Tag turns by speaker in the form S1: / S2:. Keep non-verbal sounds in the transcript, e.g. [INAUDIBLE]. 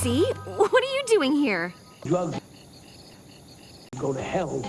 S1: See [LAUGHS] what are you doing here?
S2: Drugs go to hell